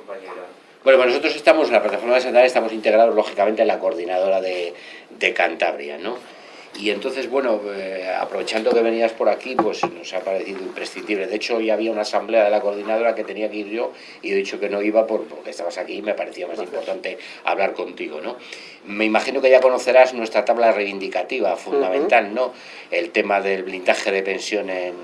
compañera. Bueno, pues nosotros estamos, en la plataforma de Santander, estamos integrados lógicamente en la coordinadora de, de Cantabria, ¿no? Y entonces, bueno, eh, aprovechando que venías por aquí, pues nos ha parecido imprescindible. De hecho, hoy había una asamblea de la coordinadora que tenía que ir yo y he dicho que no iba por, porque estabas aquí y me parecía más importante hablar contigo, ¿no? Me imagino que ya conocerás nuestra tabla reivindicativa fundamental, ¿no? El tema del blindaje de pensión en,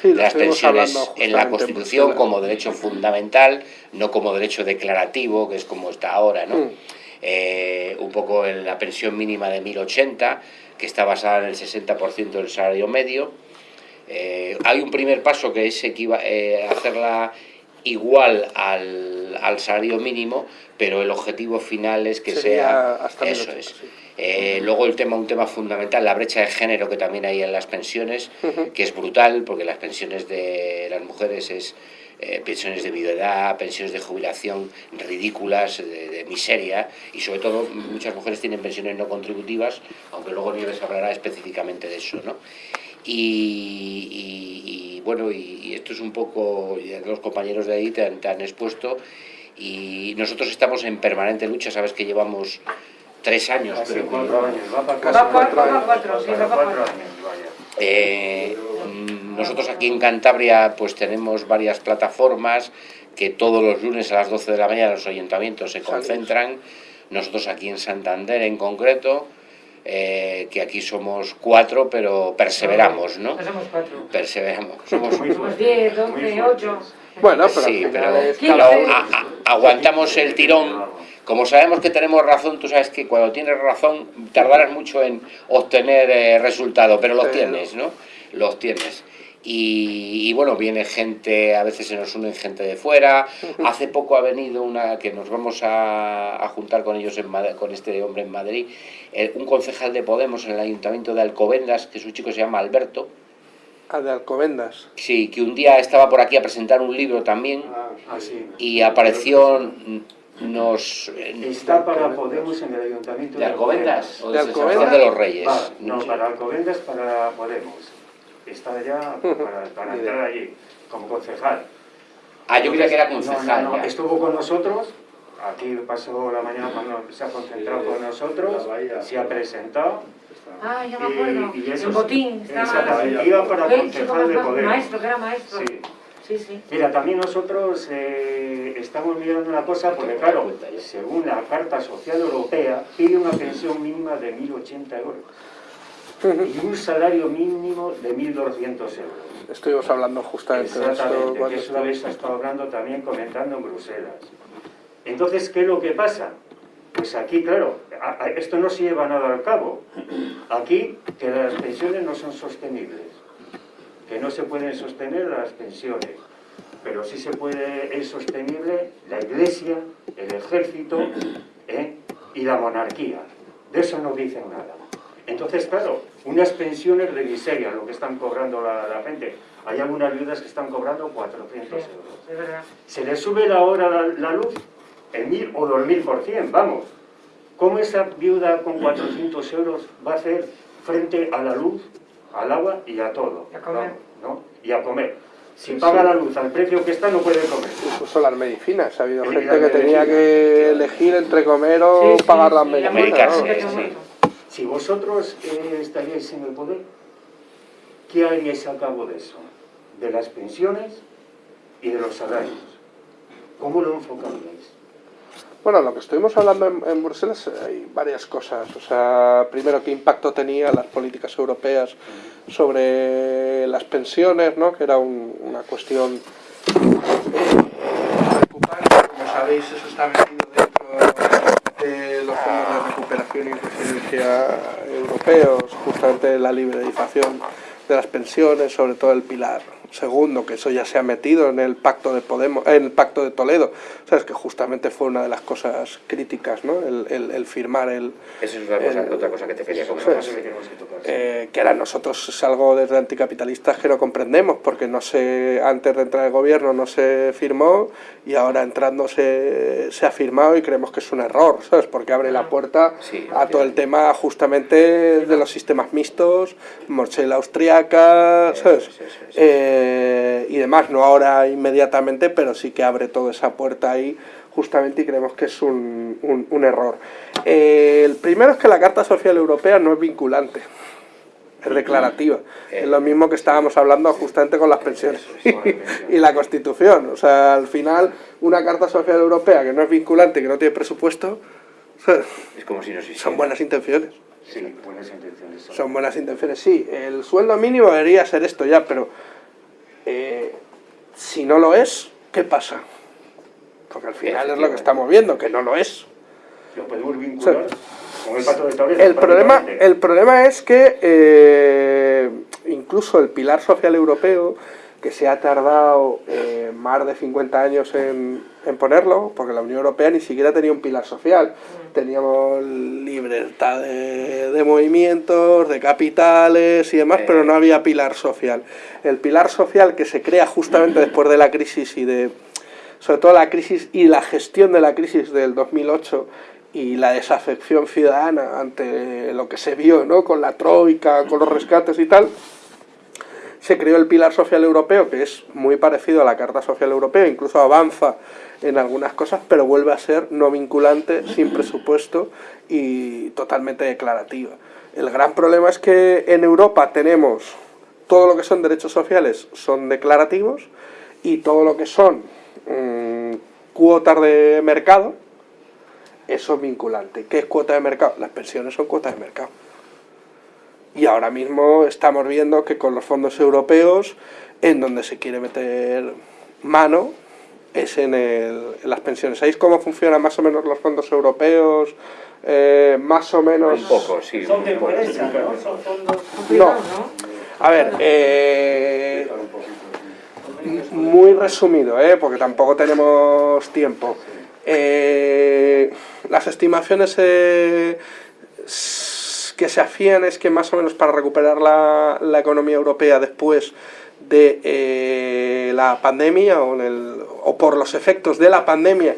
Sí, las pensiones en la Constitución como derecho fundamental, no como derecho declarativo, que es como está ahora, ¿no? Mm. Eh, un poco en la pensión mínima de 1080, que está basada en el 60% del salario medio. Eh, hay un primer paso que es eh, hacerla igual al, al salario mínimo, pero el objetivo final es que Sería sea... hasta eso 1080, es. sí. Eh, luego el tema, un tema fundamental, la brecha de género que también hay en las pensiones, que es brutal, porque las pensiones de las mujeres es eh, pensiones de viudedad, pensiones de jubilación ridículas, de, de miseria, y sobre todo muchas mujeres tienen pensiones no contributivas, aunque luego Nieves hablará específicamente de eso, ¿no? Y, y- y, bueno, y, y esto es un poco, los compañeros de ahí te han expuesto, y nosotros estamos en permanente lucha, sabes que llevamos tres años, Hace cuatro años, va para Casi cuatro Va cuatro cuatro, años. va cuatro, sí, va cuatro cuatro. años, vaya. Eh, mm, nosotros aquí en Cantabria pues tenemos varias plataformas que todos los lunes a las 12 de la mañana los ayuntamientos se concentran. Nosotros aquí en Santander en concreto, eh, que aquí somos cuatro, pero perseveramos, ¿no? Somos cuatro. Perseveramos. Somos diez, doce, ocho. Bueno, pero Sí, pero, pero pero a- aguantamos el tirón. Como sabemos que tenemos razón, tú sabes que cuando tienes razón tardarás mucho en obtener eh, resultados, pero los Pero- tienes, ¿no? Los tienes. Y, y bueno, viene gente, a veces se nos unen gente de fuera. Hace poco ha venido una que nos vamos a, a juntar con ellos, en Mad- con este hombre en Madrid, eh, un concejal de Podemos en el ayuntamiento de Alcobendas, que su chico se llama Alberto. Ah, de Alcobendas. Sí, que un día estaba por aquí a presentar un libro también Ah, sí. y apareció nos Está para Podemos en el Ayuntamiento de Alcobendas o ¿De Alcobendas? De los Reyes Va, no, para Alcobendas, para Podemos. Está ya para, entrar allí, como concejal. ah yo creía que era concejal no. Estuvo con nosotros, aquí pasó la mañana cuando se ha concentrado con nosotros, se ha presentado. Ah, ya me acuerdo. Y, y eso el botín. Estaba... Exactamente, iba para concejal de Podemos. Maestro, que era maestro. Sí. Sí, sí. Mira, también nosotros eh, estamos mirando una cosa, porque claro, según la Carta Social Europea, pide una pensión mínima de 1.080 euros y un salario mínimo de 1.200 euros. Estuvimos hablando justamente de eso. Exactamente, que cuando eso lo habéis estado hablando también, comentando en Bruselas. Entonces, ¿qué es lo que pasa? Pues aquí, claro, a- a- esto no se lleva nada al cabo. Aquí, que las pensiones no son sostenibles, que no se pueden sostener las pensiones, pero sí se puede, es sostenible la iglesia, el ejército ¿eh? y la monarquía. De eso no dicen nada. Entonces, claro, unas pensiones de miseria, lo que están cobrando la, la gente. Hay algunas viudas que están cobrando 400 euros. Se les sube la hora la, la luz en mil o dos mil por cien, vamos. ¿Cómo esa viuda con 400 euros va a hacer frente a la luz, al agua y a todo? Y a comer. Vamos, ¿no? Y a comer. Si Sí, paga sí. la luz al precio que está, no puede comer. Incluso las medicinas. Ha habido Sí, gente que tenía que elegir entre comer o Sí, sí, pagar las sí, medicinas. ¿no? sí, sí. sí. Si vosotros eh, estaríais en el poder, ¿qué haríais a cabo de eso? De las pensiones y de los salarios. ¿Cómo lo enfocaríais? Bueno, lo que estuvimos hablando en, Bruselas eh, hay varias cosas. O sea, primero, qué impacto tenían las políticas europeas sobre las pensiones, ¿no? que era un- una cuestión eh, preocupante. Como sabéis, eso está metido dentro de los fondos de recuperación y resiliencia europeos, justamente la liberalización de las pensiones, sobre todo el pilar segundo, que eso ya se ha metido en el pacto de Podemos, en el pacto de Toledo, sabes que justamente fue una de las cosas críticas, ¿no? El, el- el firmar el, eso es otra cosa, Eh, otra cosa que te quería comentar es. Eh, que ahora nosotros es algo desde anticapitalistas que no comprendemos, porque no se, antes de entrar el gobierno no se firmó y ahora entrando se, se ha firmado y creemos que es un error, ¿sabes? Porque abre la puerta Sí, a todo el tema justamente de los sistemas mixtos, morchela austriaca, ¿sabes? Sí, sí, sí, sí. Eh, y demás, no ahora inmediatamente, pero sí que abre toda esa puerta ahí justamente y creemos que es un, un- un error. Eh, el primero es que la Carta Social Europea no es vinculante, es declarativa. Es lo mismo que estábamos hablando justamente con las pensiones y la Constitución. O sea, al final, una Carta Social Europea que no es vinculante, que no tiene presupuesto, Es como si no existiera. son buenas intenciones. Sí, buenas intenciones. son. Son buenas intenciones, sí. El sueldo mínimo debería ser esto ya, pero eh, si no lo es, ¿qué pasa? Porque al final es lo que estamos viendo, que no lo es. Lo podemos vincular con el pacto de Toledo. El problema, el problema es que eh, incluso el pilar social europeo, que se ha tardado eh, más de 50 años en, en ponerlo, porque la Unión Europea ni siquiera tenía un pilar social. Teníamos libertad de, de movimientos, de capitales y demás, Eh. pero no había pilar social. El pilar social que se crea justamente después de la crisis y de, sobre todo la crisis y la gestión de la crisis del 2008 y la desafección ciudadana ante lo que se vio ¿no? con la troika, con los rescates y tal, se creó el pilar social europeo, que es muy parecido a la Carta Social Europea, incluso avanza en algunas cosas, pero vuelve a ser no vinculante, sin presupuesto y totalmente declarativa. El gran problema es que en Europa tenemos todo lo que son derechos sociales son declarativos y todo lo que son mm, cuotas de mercado, eso es vinculante. ¿Qué es cuota de mercado? Las pensiones son cuotas de mercado. Y ahora mismo estamos viendo que con los fondos europeos, en donde se quiere meter mano, es en, el- en las pensiones. ¿Sabéis cómo funcionan más o menos los fondos europeos? Eh, más o menos... Un poco, sí. Son de empresa, ¿no? Son fondos... ¿no? A ver, eh, muy resumido, ¿eh? porque tampoco tenemos tiempo. Eh, las estimaciones eh, que se hacían es que más o menos para recuperar la, la economía europea después de eh, la pandemia o, en el- o por los efectos de la pandemia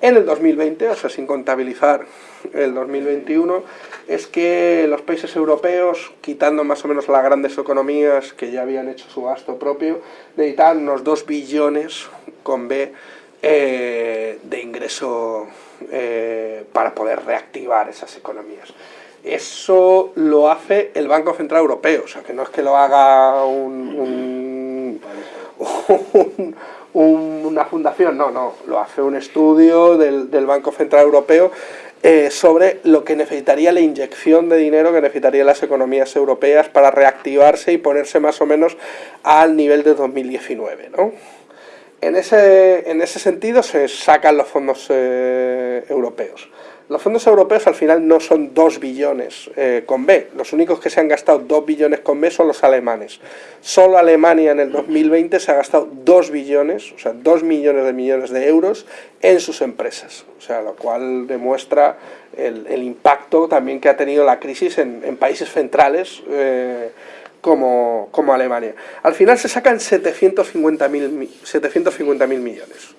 en el 2020, o sea, sin contabilizar el 2021, es que los países europeos, quitando más o menos las grandes economías que ya habían hecho su gasto propio, necesitaban unos 2 billones con B eh, de ingreso eh, para poder reactivar esas economías. Eso lo hace el Banco Central Europeo, o sea, que no es que lo haga un- un, un- un- una fundación, no, no, lo hace un estudio del, del Banco Central Europeo eh, sobre lo que necesitaría la inyección de dinero que necesitarían las economías europeas para reactivarse y ponerse más o menos al nivel de 2019, ¿no? En ese, en ese sentido se sacan los fondos eh, europeos. Los fondos europeos al final no son 2 billones eh, con B. Los únicos que se han gastado 2 billones con B son los alemanes. Solo Alemania en el 2020 se ha gastado 2 billones, o sea, 2 millones de millones de euros en sus empresas. O sea, lo cual demuestra el, el impacto también que ha tenido la crisis en, países centrales eh, como, como Alemania. Al final se sacan 750.000 mi- 750.000 millones.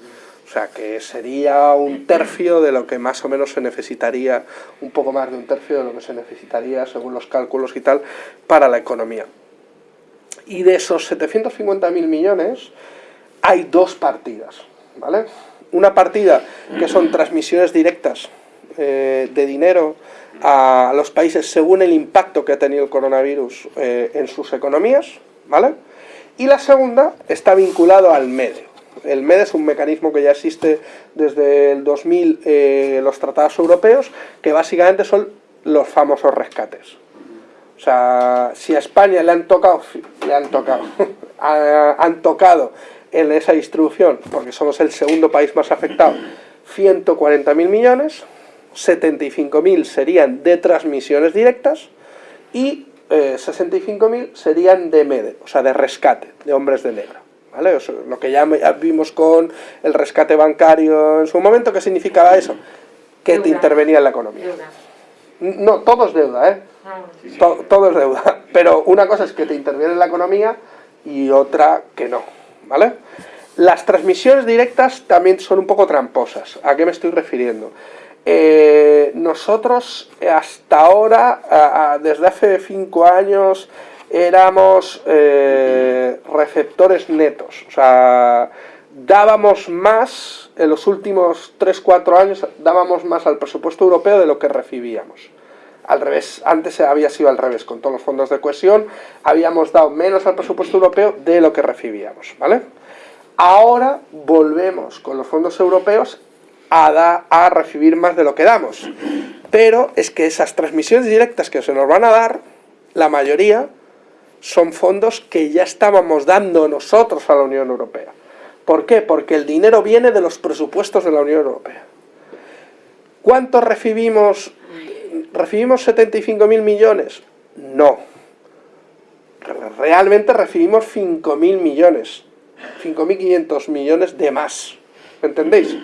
O sea, que sería un tercio de lo que más o menos se necesitaría, un poco más de un tercio de lo que se necesitaría, según los cálculos y tal, para la economía. Y de esos 750.000 millones, hay dos partidas, ¿vale? Una partida que son transmisiones directas eh, de dinero a los países según el impacto que ha tenido el coronavirus eh, en sus economías, ¿vale? Y la segunda está vinculado al MEDE. El MEDE es un mecanismo que ya existe desde el 2000, eh, los tratados europeos, que básicamente son los famosos rescates. O sea, si a España le han tocado, le han tocado, han tocado en esa distribución, porque somos el segundo país más afectado, 140.000 millones, 75.000 serían de transmisiones directas y eh, 65.000 serían de MEDE, o sea, de rescate, de hombres de negro. ¿Vale? O sea, lo que ya vimos con el rescate bancario en su momento, ¿qué significaba eso? Que te intervenía en la economía. Deuda. No, todo es deuda, ¿eh? Ah, To- todo es deuda. Pero una cosa es que te interviene en la economía y otra que no, ¿vale? Las transmisiones directas también son un poco tramposas. ¿A qué me estoy refiriendo? Eh, nosotros hasta ahora, desde hace cinco años, éramos eh, receptores netos. O sea, dábamos más, en los últimos 3-4 años, dábamos más al presupuesto europeo de lo que recibíamos. Al revés, antes había sido al revés, con todos los fondos de cohesión, habíamos dado menos al presupuesto europeo de lo que recibíamos, ¿vale? Ahora volvemos con los fondos europeos a, a recibir más de lo que damos. Pero es que esas transmisiones directas que se nos van a dar, la mayoría, son fondos que ya estábamos dando nosotros a la Unión Europea. ¿Por qué? Porque el dinero viene de los presupuestos de la Unión Europea. ¿Cuánto recibimos? ¿Recibimos 75.000 millones? No. Re- Realmente recibimos 5.000 millones. 5.500 millones de más. ¿Me entendéis?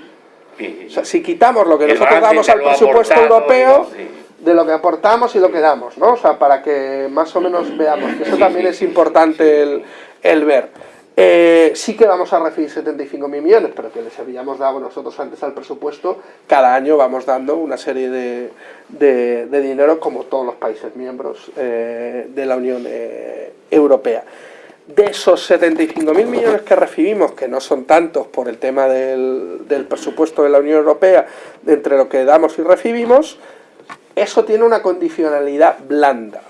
O sea, si quitamos lo que nosotros damos al presupuesto aportado, europeo, de lo que aportamos y lo que damos, ¿no? O sea, para que más o menos veamos, que eso también es importante el, el ver. Eh, sí que vamos a recibir 75.000 millones, pero que les habíamos dado nosotros antes al presupuesto, cada año vamos dando una serie de, de- de dinero como todos los países miembros eh, de la Unión eh, Europea. De esos 75.000 millones que recibimos, que no son tantos por el tema del, del presupuesto de la Unión Europea, entre lo que damos y recibimos, eso tiene una condicionalidad blanda,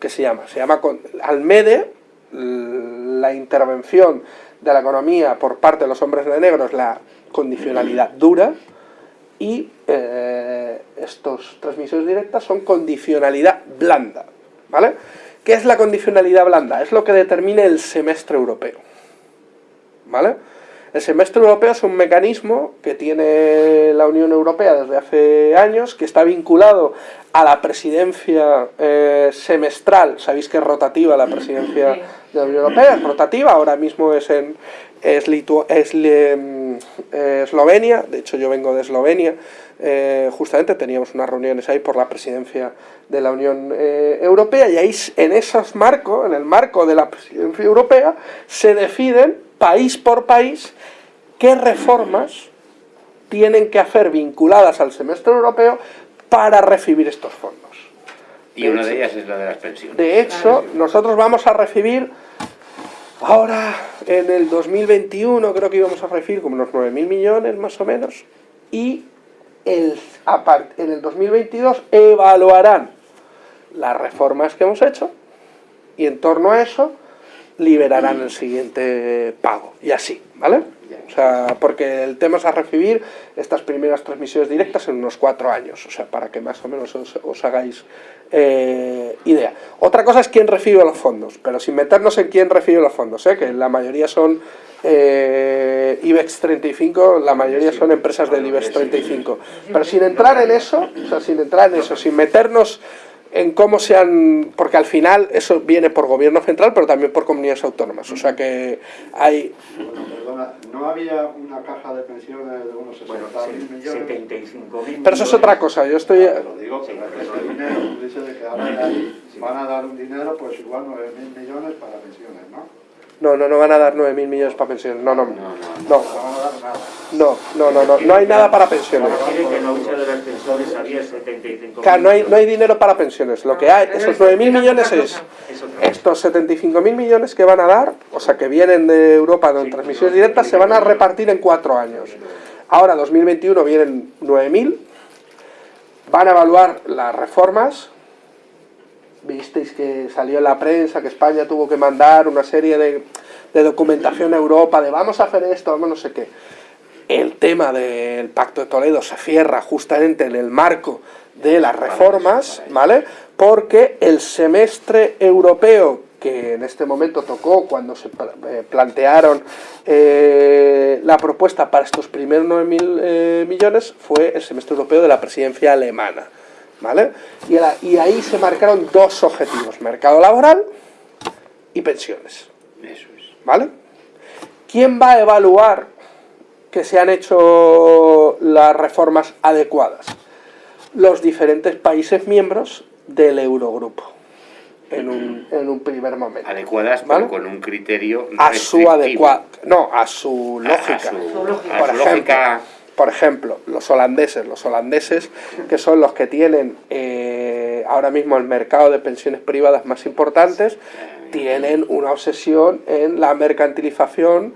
que se llama, se llama Almede, la intervención de la economía por parte de los hombres de negro es la condicionalidad dura, y eh, estos transmisiones directas son condicionalidad blanda, ¿vale? ¿Qué es la condicionalidad blanda? Es lo que determina el semestre europeo, ¿vale? El semestre europeo es un mecanismo que tiene la Unión Europea desde hace años, que está vinculado a la presidencia eh, semestral. Sabéis que es rotativa la presidencia de la Unión Europea, es rotativa, ahora mismo es en es, Litu- es mm, eh, Eslovenia, de hecho yo vengo de Eslovenia, eh, justamente teníamos unas reuniones ahí por la presidencia de la Unión eh, Europea y ahí en esos marcos, en el marco de la presidencia europea, se deciden país por país qué reformas tienen que hacer vinculadas al semestre europeo para recibir estos fondos. Y una de ellas es la de las pensiones. De hecho, nosotros vamos a recibir ahora en el 2021, creo que íbamos a recibir como unos 9.000 millones más o menos, y el, en el 2022 evaluarán las reformas que hemos hecho y en torno a eso liberarán el siguiente pago y así, ¿vale? O sea, porque el tema es a recibir estas primeras transmisiones directas en unos cuatro años, o sea, para que más o menos os, os hagáis eh, idea. Otra cosa es quién recibe los fondos, pero sin meternos en quién recibe los fondos, ¿eh? que la mayoría son eh, IBEX 35, la mayoría son empresas del IBEX 35. Pero sin entrar en eso, o sea, sin entrar en eso, sin meternos en cómo se han... Porque al final eso viene por gobierno central, pero también por comunidades autónomas. O sea que hay... Bueno, perdona, ¿no había una caja de pensiones de unos 60.000 Bueno, millones? 75.000 Pero eso es otra cosa, yo estoy... Ah, te lo digo, pero que este dinero, dice de que ahora de ahí van a dar un dinero, pues igual 9.000 millones para pensiones, ¿no? No, no, no van a dar 9.000 millones para pensiones. No, no, no. No No, no, no, no, no, no hay nada para pensiones. Quiere que en la hucha de las pensiones había 75.000 Claro, no hay, no hay dinero para pensiones. Lo que hay, esos 9.000 millones es estos 75.000 millones que van a dar, o sea, que vienen de Europa de transmisiones directas, se van a repartir en cuatro años. Ahora, 2021, vienen 9.000, van a evaluar las reformas. Visteis que salió en la prensa que España tuvo que mandar una serie de, de documentación a Europa de vamos a hacer esto, vamos no sé qué. El tema del Pacto de Toledo se cierra justamente en el marco de las reformas, ¿vale? Porque el semestre europeo que en este momento tocó cuando se eh, plantearon eh, la propuesta para estos primeros 9.000 eh, millones fue el semestre europeo de la presidencia alemana, ¿vale? Y, ahí se marcaron dos objetivos, mercado laboral y pensiones. Eso es. ¿Vale? ¿Quién va a evaluar que se han hecho las reformas adecuadas? Los diferentes países miembros del Eurogrupo, en un, en un primer momento. Adecuadas, ¿Vale? pero con un criterio A su adecuada, no, a su lógica. A, su, Su lógica. a Por su ejemplo, lógica. Por ejemplo, los holandeses, los holandeses que son los que tienen eh, ahora mismo el mercado de pensiones privadas más importantes, tienen una obsesión en la mercantilización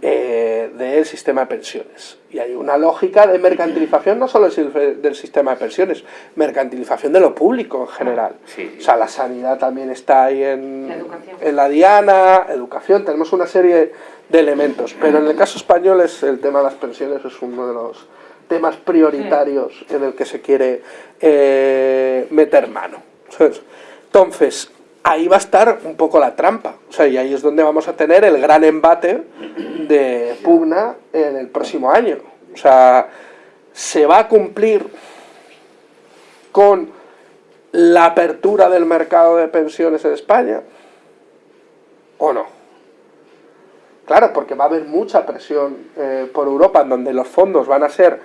eh, del sistema de pensiones. Y hay una lógica de mercantilización no solo del sistema de pensiones, mercantilización de lo público en general. Sí, sí. O sea, la sanidad también está ahí en La educación. en la diana, educación, tenemos una serie de elementos. Pero en el caso español es el tema de las pensiones es uno de los temas prioritarios en el que se quiere eh, meter mano. Entonces, ahí va a estar un poco la trampa. O sea, y ahí es donde vamos a tener el gran embate de pugna en el próximo año. O sea, se va a cumplir con la apertura del mercado de pensiones en España o no. Claro, porque va a haber mucha presión eh, por Europa en donde los fondos van a ser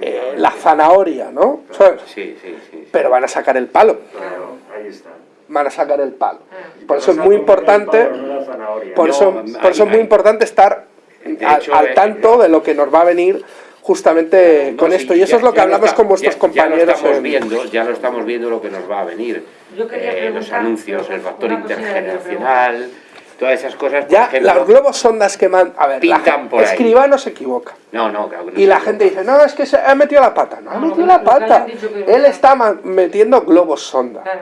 eh, la zanahoria, ¿no? Sí, sí. sí. Pero van a sacar el palo, Claro, ahí está. Van a sacar el palo. Ah. Por eso es muy importante, por eso, por eso es muy importante estar al, al eh, tanto de lo que nos va a venir justamente No, con sí, esto. Y eso ya- es lo que hablamos está- con vuestros ya- compañeros. Ya lo estamos en- viendo, ya lo estamos viendo lo que nos va a venir. Eh, los anuncios, el factor intergeneracional, todas esas cosas. Ya, ejemplo, los globos sondas que man... A ver, la Pintan por ahí. Escribano se equivoca. No, no, claro que no Y la equivoca. gente dice, no, es que se ha metido la pata. No, ha No, metido no, la pata. Él está metiendo globos sonda. Claro.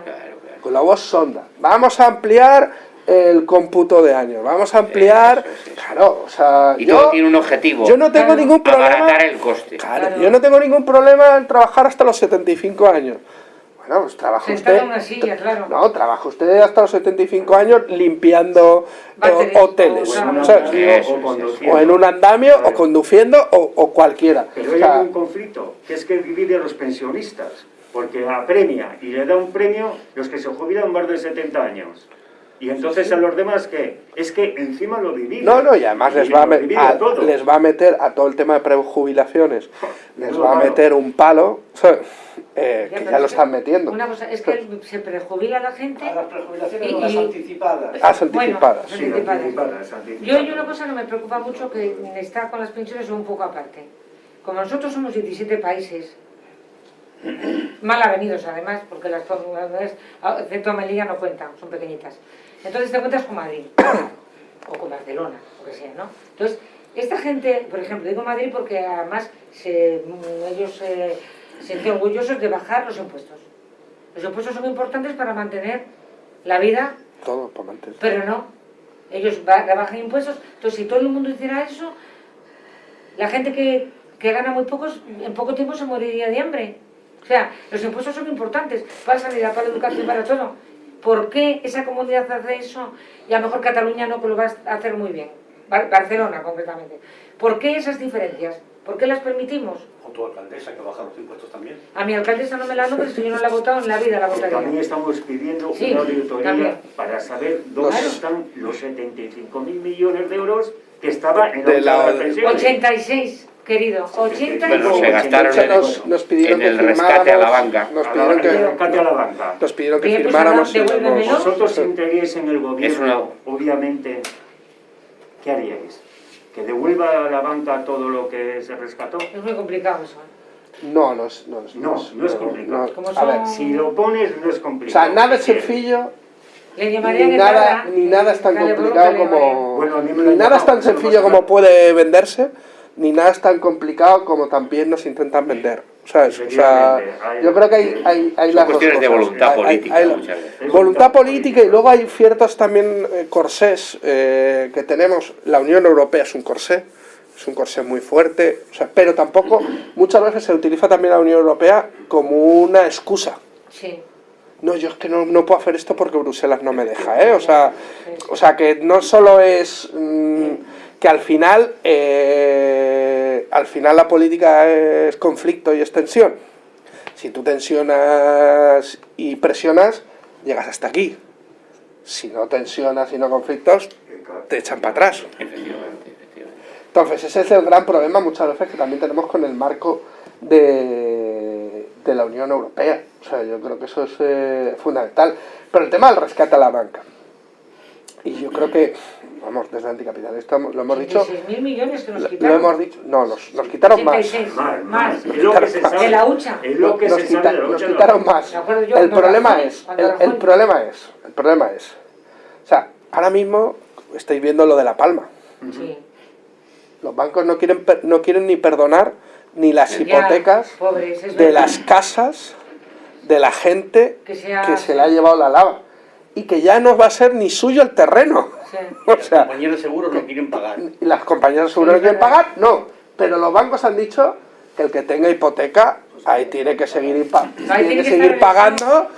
Claro, claro. Globos sonda. Vamos a ampliar el cómputo de años. Vamos a ampliar... Eso es, eso. Claro, o sea, Y yo, todo tiene un objetivo. yo no tengo Claro. ningún problema... Abaratar el coste. Claro, Claro. yo no tengo ningún problema en trabajar hasta los 75 años. Bueno, pues trabaja usted... en una silla, claro. No, trabaja usted hasta los 75 años limpiando eh, hoteles. O en un ¿sabes? andamio Eso, o. O en un andamio, o Claro. conduciendo, o, o cualquiera. Pero O hay sea, un conflicto, que es que divide a los pensionistas, porque apremia y le da un premio los que se jubilan más de 70 años. Y entonces a los demás, ¿qué? Es que encima lo divide. No, no, y además les va, a a- les va a meter a todo el tema de prejubilaciones, les va a meter un palo. Eh, Ya, que ya lo están metiendo. Una cosa, es que se prejubila la gente. A las prejubilaciones Y- las anticipadas. Ah, Las anticipadas. Sí, anticipadas. anticipadas, anticipadas. Yo hay una cosa que me preocupa mucho que está con las pensiones un poco aparte. Como nosotros somos 17 países, mal avenidos además, porque las comunidades, excepto Melilla, no cuentan, son pequeñitas. Entonces te cuentas con Madrid, o con Barcelona, o que sea, ¿no? Entonces, esta gente, por ejemplo, digo Madrid porque además se- ellos eh, se sienten orgullosos de bajar los impuestos. Los impuestos son importantes para mantener la vida Todo para mantener. pero no. Ellos ba- rebajan impuestos. Entonces, si todo el mundo hiciera eso, la gente que, que gana muy pocos, en poco tiempo se moriría de hambre. O sea, los impuestos son importantes para la sanidad, para la educación, para todo. ¿Por qué esa comunidad hace eso y a lo mejor Cataluña no, que lo va a hacer muy bien? Bar- Barcelona, concretamente. ¿Por qué esas diferencias? ¿Por qué las permitimos? O tu alcaldesa que baja los impuestos también. A mi alcaldesa no me la nombres, si yo no la he votado en la vida, la Pero También votaría. estamos pidiendo Sí, una auditoría también. para saber dónde Claro. están los 75 mil millones de euros que estaba en la De la- última pensión. 86, querido. 86. Bueno, se gastaron nos, nos pidieron en el que rescate a la firmáramos- banca. Nos A la- pidieron que, rescate a la banca. nos pidieron que Bien, pues firmáramos hemos- Vosotros si entraríais en el gobierno, una- obviamente, ¿qué haríais? ¿Que devuelva a la banca todo lo que se rescató? Es muy complicado eso. ¿eh? No, no es, no es, No, no es complicado. Como a ver, Si lo pones, no es o complicado. sea, nada es sencillo, Le llamaría ni nada, ni nada es tan complicado como... Bueno, Ni nada es tan sencillo como no puede venderse, ni nada es tan complicado como también nos intentan vender. ¿sabes? O sea, yo creo que hay, hay, hay Son las dos cuestiones de cosas. voluntad Hay- hay- política hay- muchas veces. Es Voluntad voluntad política y luego hay ciertos también eh, corsés eh, que tenemos. La Unión Europea es un corsé, es un corsé muy fuerte, o sea, pero tampoco muchas veces se utiliza también la Unión Europea como una excusa. Sí. No, yo es que no, no puedo hacer esto porque Bruselas no me deja, ¿eh? O sea, o sea que no solo es mm, que al final, eh, al final la política es conflicto y es tensión. Si tú tensionas y presionas, llegas hasta aquí. Si no tensionas y no conflictos, te echan para atrás. Entonces, ese es el gran problema muchas veces que también tenemos con el marco de, de la Unión Europea. O sea, yo creo que eso es eh, fundamental. Pero el tema del rescate a la banca. Y yo creo que, vamos, desde anticapitalista lo hemos dicho, 86.000 millones que nos lo, quitaron. lo hemos dicho, no, nos, nos quitaron más. 86, Más, más. más. Es lo que se sabe. De la hucha. Es lo que Nos, se quita- sabe de la nos hucha, quitaron no. más. Yo El problema Rajoy- es, el, el problema es, el problema es, o sea, ahora mismo estáis viendo lo de La Palma. Sí. Los bancos no quieren, per- no quieren ni perdonar ni las Ya, hicotecas pobres, es de verdad. las casas de la gente Que que se le ha llevado la lava. Y que ya no va a ser ni suyo el terreno. Sí. O Los sea, compañeros de seguros no quieren pagar. las compañías seguro Sí, que quieren pagar, no. Pero los bancos han dicho que el que tenga hipoteca, ahí tiene que seguir, impa- tiene tiene que que seguir estar pagando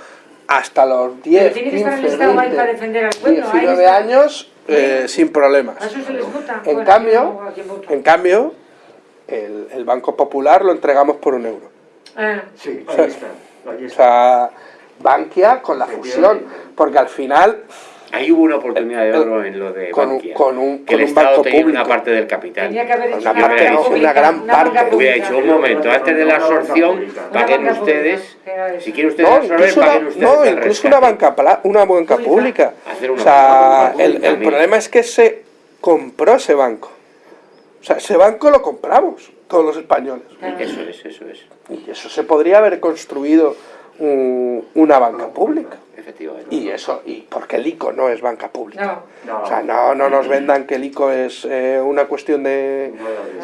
hasta los 10, tiene que estar 15, el Estado ahí 20, para defender al pueblo, ahí 19 está. años eh, sin problemas. A eso se les vota. En Bueno, cambio, en cambio, el, el Banco Popular lo entregamos por un euro. Ah, Sí, O sea, Bankia con la fusión, porque al final Ahí hubo una oportunidad de oro en lo de con un- Bankia. con un- que el con un Estado banco tenía una público. parte del capital. Tenía que haber hecho Una una, parte una gran una parte. Hubiera hecho un momento antes de la absorción, Una paguen ustedes, si quieren ustedes no, absorber, incluso, una, paguen ustedes. no, el incluso una banca una banca Pública. una O sea, banca el, pública el problema es que se compró ese banco. O sea, ese banco lo compramos todos los españoles. Eso es, eso es, Y eso se podría haber construido un- una banca pública. Efectivamente. Y eso, y porque el ICO no es banca pública. No, No. O sea, no, no nos vendan que el ICO es eh, una cuestión de,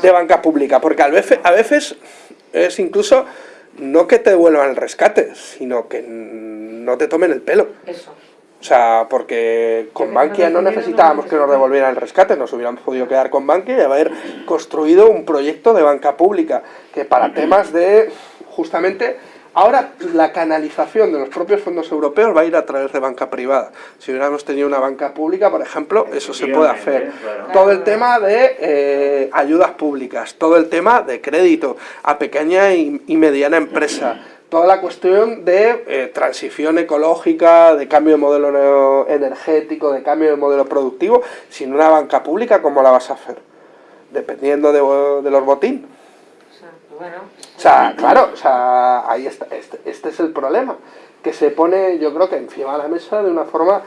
de banca pública, porque a veces, a veces es incluso no que te devuelvan el rescate, sino que no te tomen el pelo. eso. O sea, porque con Bankia no necesitábamos que nos devolvieran. devolvieran el rescate, nos hubiéramos podido quedar con Bankia y haber construido un proyecto de banca pública, que para temas de, justamente, ahora la canalización de los propios fondos europeos va a ir a través de banca privada. Si hubiéramos tenido una banca pública, por ejemplo, eso se puede hacer. Claro. Todo el tema de eh, ayudas públicas, todo el tema de crédito a pequeña y, y mediana empresa, toda la cuestión de eh, transición ecológica, de cambio de modelo energético, de cambio de modelo productivo, sin una banca pública, ¿cómo la vas a hacer? Dependiendo de, de los botín. O sea, bueno. O sea, claro, o sea, ahí está, este, este es el problema, que se pone, yo creo que encima de la mesa de una forma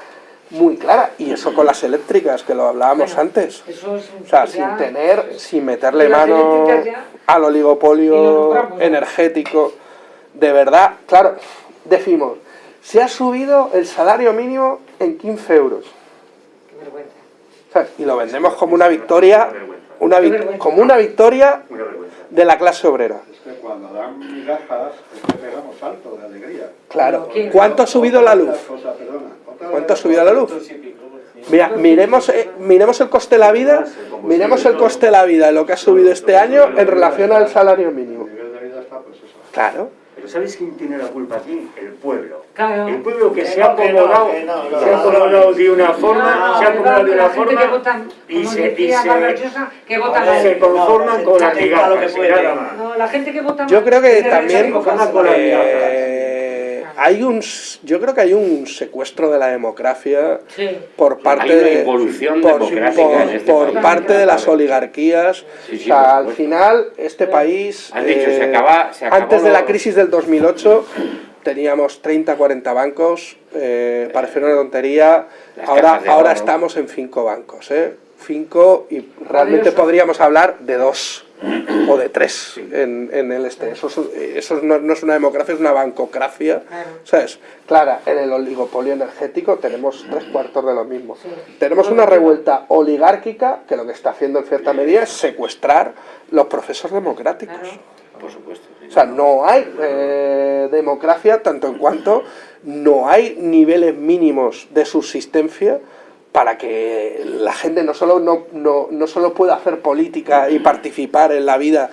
muy clara, y eso con las eléctricas, que lo hablábamos Bueno, antes. Eso es un- O sea, ya- sin tener, sin meterle mano al oligopolio energético, de verdad, claro, decimos, se ha subido el salario mínimo en 15 euros. Qué vergüenza. Y lo vendemos como una victoria, una como una victoria Una vergüenza. De la clase obrera. Es que cuando dan migajas, es que pegamos salto de alegría. Claro. ¿Cuánto ha subido la luz? ¿Cuánto ha subido la luz? Mira, miremos, eh, miremos el coste de la vida, miremos el coste de la vida lo que ha subido este año en relación al salario mínimo. pues. Claro. Pero ¿sabéis quién tiene la culpa aquí? El pueblo. Claro. El pueblo que Que se ha que no, acomodado, que no, se ha acomodado de una No, forma, se ha acomodado de una la forma y se, y se, se conforman no, con se que migajas. No, la gente que vota Yo creo que también a conforman con las eh, hay un, s- yo creo que hay un secuestro de la democracia Sí. por parte de por, democrática por- en este por país. parte de las oligarquías. Sí, sí, o sea, por al final este país eh, Has dicho, se acaba- se acabó antes de la crisis del 2008 teníamos 30, 40 bancos, eh, parece una tontería. Las Ahora, ahora estamos en cinco bancos, ¿eh? Cinco y realmente podríamos hablar de dos o de tres en, en el este. Eso, es- eso no, no es una democracia, es una bancocracia. Claro. ¿Sabes? Clara, en el oligopolio energético tenemos tres cuartos de lo mismo. Tenemos una revuelta oligárquica que lo que está haciendo en cierta medida es secuestrar los procesos democráticos. Por supuesto. sí. O sea, no hay eh, democracia tanto en cuanto no hay niveles mínimos de subsistencia para que la gente no solo, no, no, no solo pueda hacer política y participar en la vida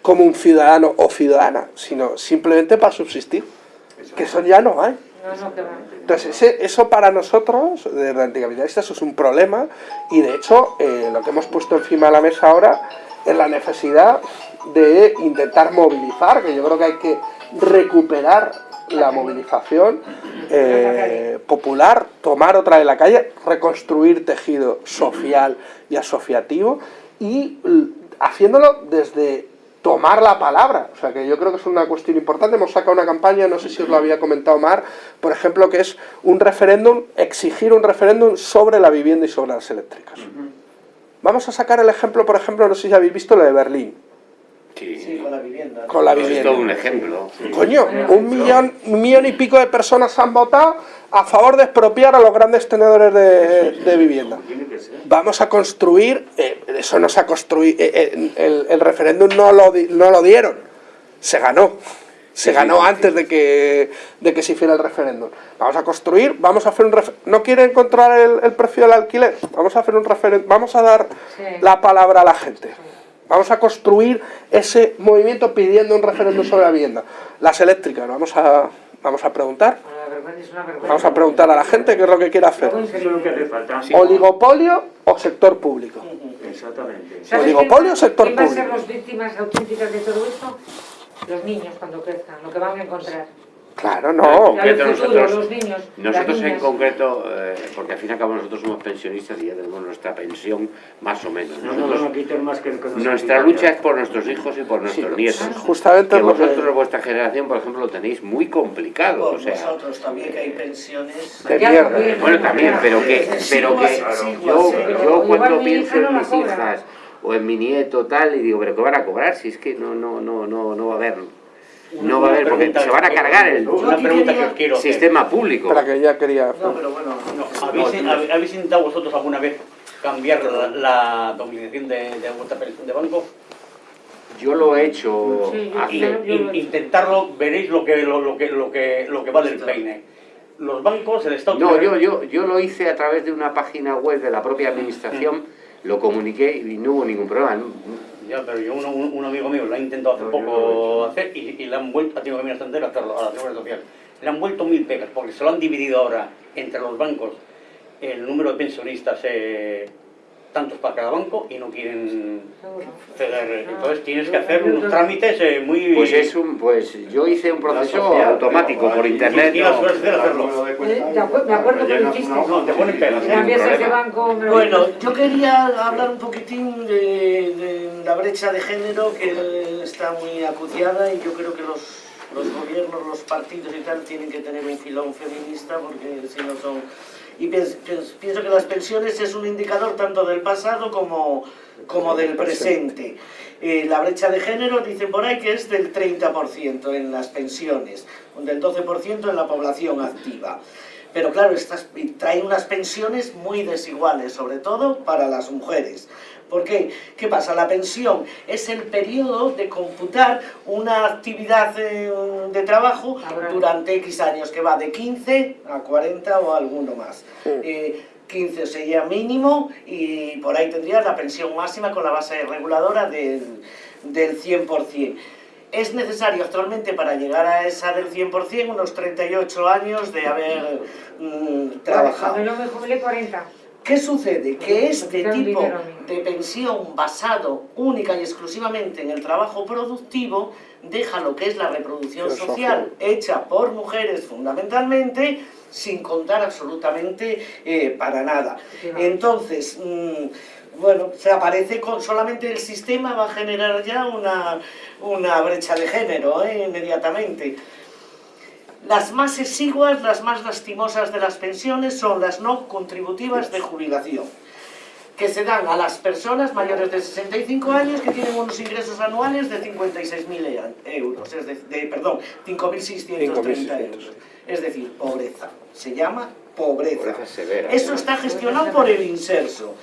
como un ciudadano o ciudadana, sino simplemente para subsistir. Que eso ya no hay. Entonces, ese- eso para nosotros, de anticapitalistas, es un problema y de hecho eh, lo que hemos puesto encima de la mesa ahora es la necesidad de intentar movilizar, que yo creo que hay que recuperar la movilización eh, popular, tomar otra de la calle, reconstruir tejido social y asociativo y haciéndolo desde tomar la palabra. O sea, que yo creo que es una cuestión importante. Hemos sacado una campaña, no sé si os lo había comentado Mar, por ejemplo, que es un referéndum, exigir un referéndum sobre la vivienda y sobre las eléctricas. Vamos a sacar el ejemplo, por ejemplo, no sé si habéis visto lo de Berlín. Sí, con la vivienda. Con la Pues es vivienda. todo un ejemplo. Coño, un millón, un millón y pico de personas han votado a favor de expropiar a los grandes tenedores de, de vivienda. Vamos a construir, eh, eso no se ha construido, el, el referéndum no lo, no lo dieron, se ganó. Se ganó antes de que, de que se hiciera el referéndum. Vamos a construir, vamos a hacer un refer- ¿No quieren controlar el, el precio del alquiler? Vamos a hacer un referéndum, vamos a dar Sí. la palabra a la gente. Vamos a construir ese movimiento pidiendo un referéndum sobre la vivienda. Las eléctricas, vamos a, vamos a preguntar. Vamos a preguntar a la gente qué es lo que quiere hacer. Oligopolio o sector público. Exactamente. ¿Sabes Oligopolio o sector quién va a ser público? las víctimas auténticas de todo esto? Los niños cuando crezcan, lo que van a encontrar. Claro, no. Concreto nosotros- los niños, Nosotros en concreto, eh, porque al fin y al cabo nosotros somos pensionistas y ya tenemos nuestra pensión más o menos. No más que nuestra lucha es por nuestros hijos y por nuestros nietos. Justamente Que vosotros, vuestra generación, por ejemplo, lo tenéis muy complicado. Por O sea, nosotros también que hay pensiones. De mierda. bueno, también, pero que, pero que Sí, sí, yo, sí, yo cuando pienso en mis hijas o en mi nieto tal, y digo, pero ¿qué van a cobrar? Si es que no, no, no, no, no va a haber, no va a haber, porque se van a cargar el Una pregunta que os quiero hacer. sistema público. Espera que ya quería... No, pero bueno, no. ¿Habéis, hab- habéis intentado vosotros alguna vez cambiar la, la domiciliación de, de vuestra pensión de banco? Yo lo he hecho Sí, yo- hace... Y, yo- in- intentarlo, veréis lo que, lo, lo que, lo que, lo que vale el peine. Los bancos, el Estado... No, yo, yo, yo lo hice a través de una página web de la propia administración, lo comuniqué y no hubo ningún problema. Ya, pero yo, uno- un, un amigo mío lo ha intentado hace No, lo he poco hacer y, y le han vuelto, ha tenido que venir hasta entero a hacerlo a la Seguridad Social. Le han vuelto mil pegas porque se lo han dividido ahora entre los bancos el número de pensionistas, eh, tantos para cada banco, y no quieren ceder. Ah, Entonces tienes que hacer unos trámites eh, muy... Pues es un, pues yo hice un proceso social, automático por internet. y la no. Eh, acuerdo- me acuerdo que lo hiciste. No, te ponen lo Bueno, yo quería hablar un poquitín de, de la brecha de género que está muy acuciada y yo creo que los, los gobiernos, los partidos y tal tienen que tener un filón feminista porque si no son... Y pienso, que las pensiones es un indicador tanto del pasado como, como del presente. Eh, la brecha de género dicen por ahí que es del 30% en las pensiones, del 12% en la población activa. Pero claro, estas, trae unas pensiones muy desiguales, sobre todo para las mujeres. ¿Por qué? ¿Qué pasa? La pensión es el periodo de computar una actividad eh, de trabajo Laboral. durante X años, que va de 15 a 40 o alguno más. Eh, 15 sería mínimo y por ahí tendrías la pensión máxima con la base reguladora del, del 100%. Es necesario actualmente para llegar a esa del 100% unos 38 años de haber mm, trabajado. Cuando yo me jubilé 40. ¿Qué sucede? Que este Quitan tipo de pensión basado única y exclusivamente en el trabajo productivo deja lo que es la reproducción Social. social hecha por mujeres fundamentalmente sin contar absolutamente eh, para nada. Entonces, mm, bueno, se aparece con solamente el sistema va a generar ya una, una brecha de género eh, inmediatamente. Las más exiguas, las más lastimosas de las pensiones son las no contributivas de jubilación, que se dan a las personas mayores de 65 años que tienen unos ingresos anuales de 56.000 euros, es de, de- perdón, 5.630 5.600. euros. Es decir, pobreza. Se llama pobreza. Pobreza severa. Eso está gestionado por el Inserso.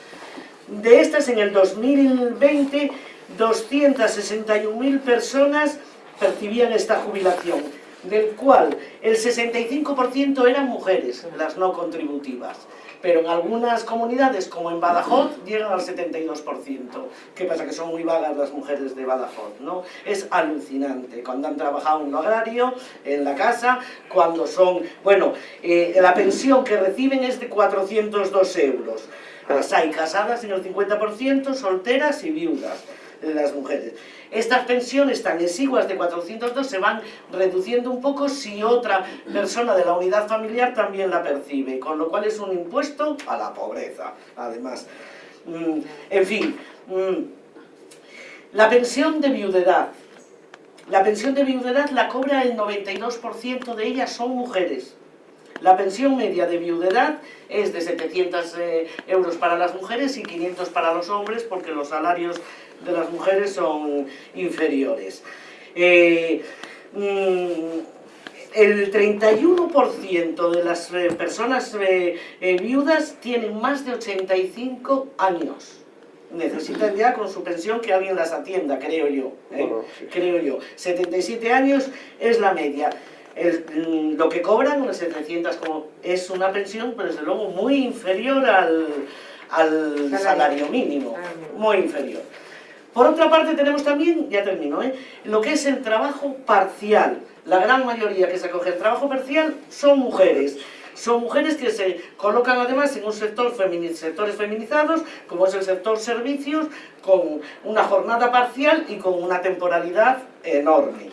De estas, en el 2020, 261.000 personas percibían esta jubilación, del cual el 65% eran mujeres, las no contributivas. Pero en algunas comunidades, como en Badajoz, llegan al 72%. ¿Qué pasa? Que son muy vagas las mujeres de Badajoz, ¿no? Es alucinante. Cuando han trabajado en lo agrario, en la casa, cuando son... Bueno, eh, la pensión que reciben es de 402 euros. Las hay casadas en el 50%, solteras y viudas las mujeres. Estas pensiones tan exiguas de 402 se van reduciendo un poco si otra persona de la unidad familiar también la percibe, con lo cual es un impuesto a la pobreza, además. Mm, En fin, mm, la pensión de viudedad. La pensión de viudedad la cobra el 92% de ellas son mujeres. La pensión media de viudedad es de 700 eh, euros para las mujeres y 500 para los hombres porque los salarios de las mujeres son inferiores. Eh, mm, el 31% de las eh, personas eh, eh, viudas tienen más de 85 años. Necesitan ya con su pensión que alguien las atienda, creo yo. Bueno, sí. Creo yo. 77 años es la media. El- mm, lo que cobran, unas 700, como, es una pensión, pero desde luego muy inferior al, al Salario. mínimo. Salario. Muy inferior. Por otra parte tenemos también, ya termino, ¿eh? lo que es el trabajo parcial. La gran mayoría que se acoge al trabajo parcial son mujeres. Son mujeres que se colocan además en un sector femini- sectores feminizados, como es el sector servicios, con una jornada parcial y con una temporalidad enorme.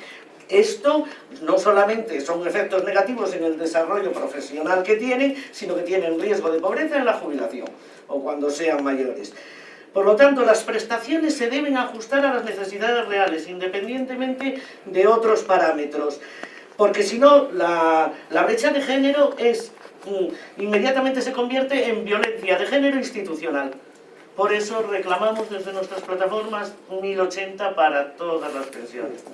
Esto no solamente son efectos negativos en el desarrollo profesional que tienen, sino que tienen riesgo de pobreza en la jubilación o cuando sean mayores. Por lo tanto, las prestaciones se deben ajustar a las necesidades reales, independientemente de otros parámetros. Porque si no, la, brecha de género es, mm, inmediatamente se convierte en violencia de género institucional. Por eso reclamamos desde nuestras plataformas 1080 para todas las pensiones.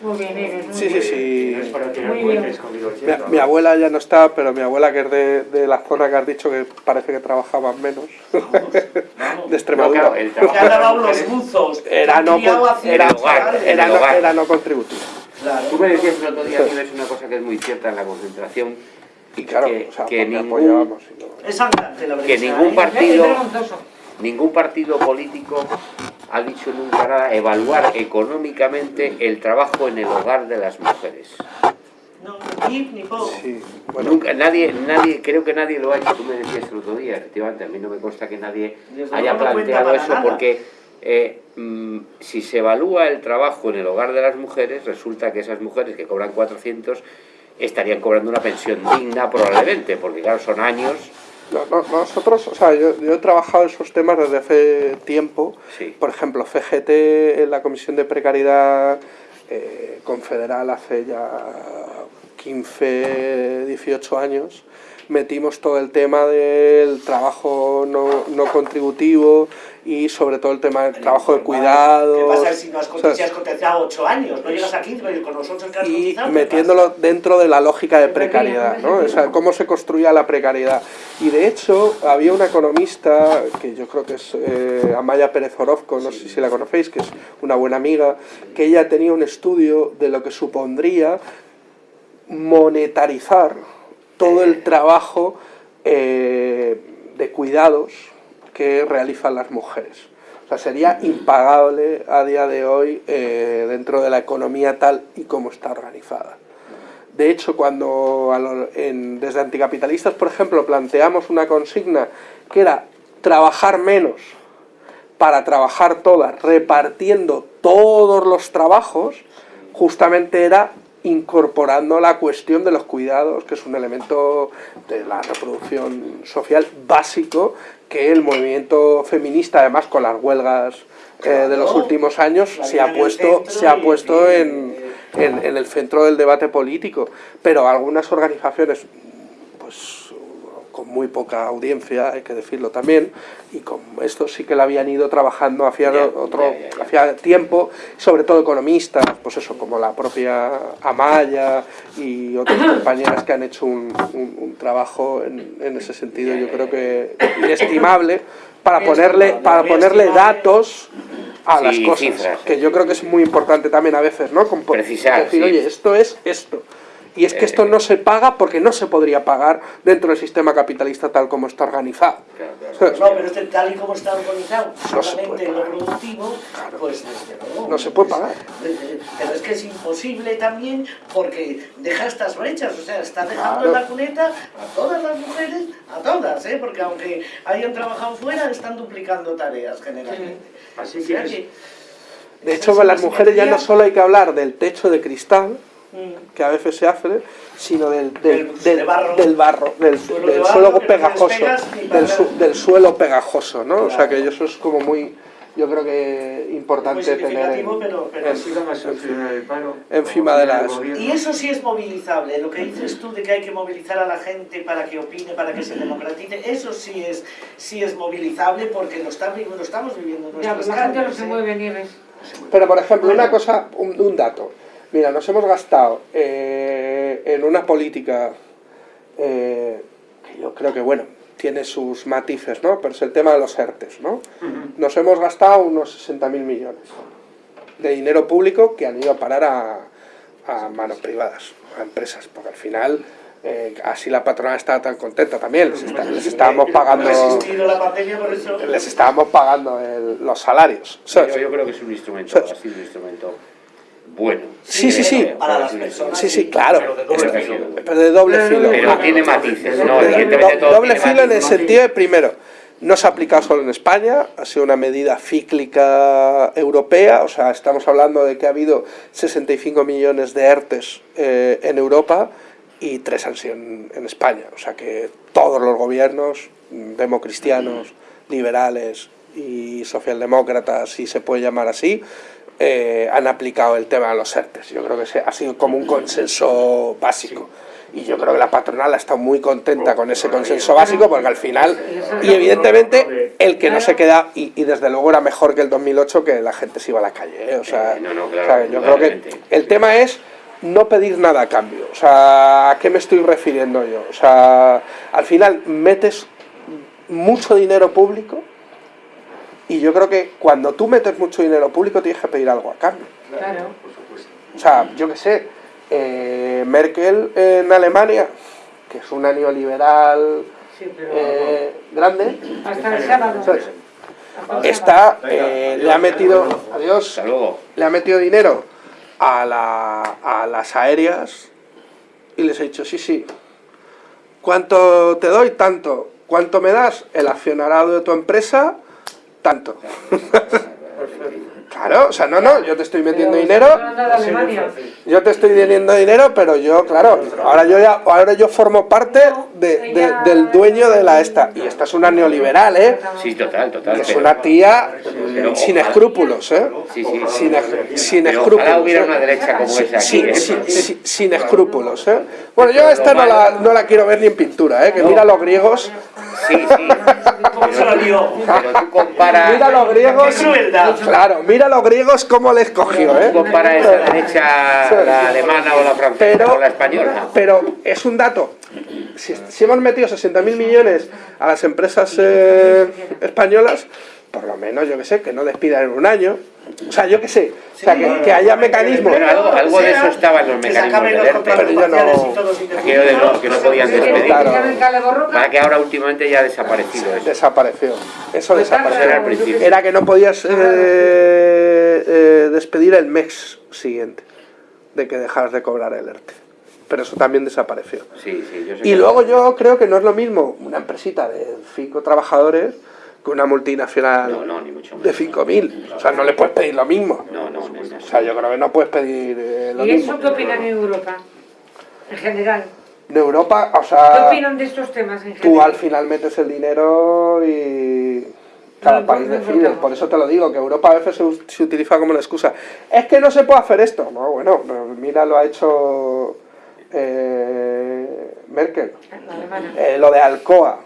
Muy bien, Eres, muy Sí, sí, bien. sí. No es para tirar Muy puentes bien. con Mi, 1800. mi abuela ya no está, pero mi abuela que es de, de la zona que has dicho que parece que trabajaban menos, Vamos, vamos. de No, Extremadura, claro, el Que ha trabajo de las lavado los buzos, era no, era, era no- hogar. era no contributivo. Claro. Tú me decías el otro día, Nieves, una cosa que es muy cierta en la concentración, Y claro, que, o sea, que porque ningún, apoyábamos. y no- Es andante la brecha. que ningún ¿eh? Partido, ningún partido político ha dicho nunca nada evaluar económicamente el trabajo en el hogar de las mujeres. No, ni ni po. Sí, bueno, Nunca, nadie, nadie, creo que nadie lo ha hecho. Tú me decías el otro día, efectivamente, a mí no me consta que nadie Desde haya planteado eso nada. porque eh, mm, si se evalúa el trabajo en el hogar de las mujeres, resulta que esas mujeres que cobran 400 estarían cobrando una pensión digna probablemente, porque claro, son años. no, no, nosotros, o sea, yo, yo he trabajado esos temas desde hace tiempo. Sí. Por ejemplo, FGT en la Comisión de Precariedad eh, Confederal hace ya 15, 18 años, metimos todo el tema del trabajo no, no contributivo y sobre todo el tema del trabajo de ¿Qué cuidados. pasa si no has, o sea, si has cotizado 8 años? No llegas a 15, pero con nosotros que has y. ¿qué metiéndolo dentro de la lógica de precariedad, ¿no? O sea, cómo se construía la precariedad. Y de hecho, había una economista, que yo creo que es eh, Amaya Pérez Orozco, no sé si la conocéis, que es una buena amiga, que ella tenía un estudio de lo que supondría monetarizar todo el trabajo eh, de cuidados que realizan las mujeres. O sea, sería impagable a día de hoy eh, dentro de la economía tal y como está organizada. De hecho, cuando desde anticapitalistas, por ejemplo, planteamos una consigna que era trabajar menos para trabajar todas, repartiendo todos los trabajos, justamente era incorporando la cuestión de los cuidados, que es un elemento de la reproducción social básico, que el movimiento feminista, además con las huelgas eh, de los últimos años, se ha puesto, se ha puesto y- en, en- en el centro del debate político. Pero algunas organizaciones, pues con muy poca audiencia, hay que decirlo también, y con esto sí que lo habían ido trabajando hacía, Ya, otro, ya. hacía tiempo, sobre todo economistas, pues eso, como la propia Amaya y otras compañeras que han hecho un, un- un trabajo en, en ese sentido, yo creo que inestimable, para ponerle, para ponerle datos a Sí, las cosas, cifras. que yo creo que es muy importante también a veces, ¿no? Con- Precisar, decir, sí. oye, esto es esto. Y es que esto no se paga porque no se podría pagar dentro del sistema capitalista tal como está organizado. Claro, claro. ¿Sabes? No, pero este tal y como está organizado, No solamente lo pagar. productivo, pues desde luego. No se puede pagar. Pero es que es imposible también porque deja estas brechas, o sea, está dejando Claro. en la cuneta a todas las mujeres, a todas, ¿eh? porque aunque hayan trabajado fuera, están duplicando tareas generalmente. Así O que sea es- que De hecho, con las mujeres ya no solo hay que hablar del techo de cristal. Que a veces se hace, sino del, del, Del- del- de barro. del barro, del, Suelo de barro pegajoso, su- del suelo pegajoso, ¿no? O sea que eso es como muy, yo creo que importante tener en- pero, pero. Encima de las-. Y eso sí es movilizable, lo que dices tú de que hay que movilizar a la gente para que opine, para que se democratice, eso sí es, sí es movilizable porque lo, está, lo estamos viviendo en Ya, nuestras la gente no se ¿eh? mueve, Nieves. Pero, por ejemplo, una cosa, un, un dato. Mira, nos hemos gastado eh, en una política eh, que yo creo que, bueno, tiene sus matices, ¿no? Pero es el tema de los ERTES, ¿no? Nos hemos gastado unos 60.000 millones de dinero público que han ido a parar a, a manos privadas, a empresas, porque al final eh, así la patronal estaba tan contenta también, les, está- les estábamos pagando la por eso... les estábamos pagando el- los salarios. Yo, yo creo que es un instrumento, un instrumento bueno. Sí, sí, sí. Para las personas. Sí, sí, claro. Pero de doble filo. pero de doble filo. Pero tiene matices, no, De- evidentemente do- todo doble tiene filo en el sentido de, primero, no se ha aplicado solo en España, ha sido una medida cíclica europea, o sea, estamos hablando de que ha habido 65 millones de ERTES eh, en Europa y tres han sido en, en España, o sea que todos los gobiernos, mm, democristianos, liberales y socialdemócratas, si se puede llamar así, eh, han aplicado el tema de los ERTES. Yo creo que ha sido como un consenso básico. Y yo creo que la patronal ha estado muy contenta con ese consenso básico porque al final, y evidentemente, el que no se queda, y, y desde luego era mejor que el 2008 que la gente se iba a la calle. ¿eh? O sea, no, no, o sea, yo creo que el tema es no pedir nada a cambio. O sea, ¿a qué me estoy refiriendo yo? O sea, al final metes mucho dinero público y yo creo que cuando tú metes mucho dinero público tienes que pedir algo a cambio. Claro. Por supuesto. O sea, yo qué sé, eh, Merkel en Alemania, que es una neoliberal Sí, pero... eh, grande, Hasta el sábado. ¿sabes? Hasta el sábado. está, eh, le ha metido, adiós, le ha metido dinero a, la, a las aéreas y les ha dicho, sí, sí, ¿cuánto te doy? Tanto. ¿Cuánto me das? El accionarado de tu empresa, tanto. claro, o sea, no, no, yo te estoy metiendo Pero dinero, yo te estoy teniendo dinero, pero yo, claro, ahora yo ya, ahora yo formo parte de, de- del dueño de la esta. Y esta es una neoliberal, ¿eh? Sí, total, total. Que es una tía pero sin escrúpulos, ¿eh? Sí, sí. Sin, sin escrúpulos. ojalá hubiera una derecha como esa aquí. ¿eh? sin escrúpulos, ¿eh? Bueno, yo esta no la, no la quiero ver ni en pintura, ¿eh? Que mira los griegos, Sí, sí. ¿Cómo se lo lió? Pero tú comparas... mira los griegos, ¡Qué crueldad! claro, mira los griegos cómo les cogió, ¿eh? Tú comparas esa derecha, la alemana o la francesa Pero- o la española. Pero es un dato. Si, si hemos metido 60.000 millones a las empresas eh, españolas, por lo menos, yo que sé, que no despidan en un año. O sea, yo que sé, o sea, que, que haya mecanismos. Pero algo, algo de eso estaba en los mecanismos los ERTE. Pero yo no- Aquello de los que no podían despedir. Claro. Para que ahora últimamente ya ha desaparecido eso. Desapareció. Eso Pues desapareció. era el principio. Era que no podías eh, eh, despedir el mes siguiente de que dejaras de cobrar el ERTE. Pero eso también desapareció. Sí, sí, yo sé Y que- luego yo creo que no es lo mismo una empresita de cinco trabajadores que una multinacional No, no, ni mucho de menos. 5.000. O sea, no le puedes pedir lo mismo. No, no, no. O sea, yo creo que no puedes pedir eh, lo ¿Y mismo. eso qué opinan en Europa? En general. De Europa, o ¿Qué sea, opinan de estos temas en tú general? al final metes el dinero y cada país decide. Por eso te lo digo, que Europa a veces se, se utiliza como una excusa. Es que no se puede hacer esto. No, bueno, pero mira, lo ha hecho eh, Merkel. Eh, lo de Alcoa,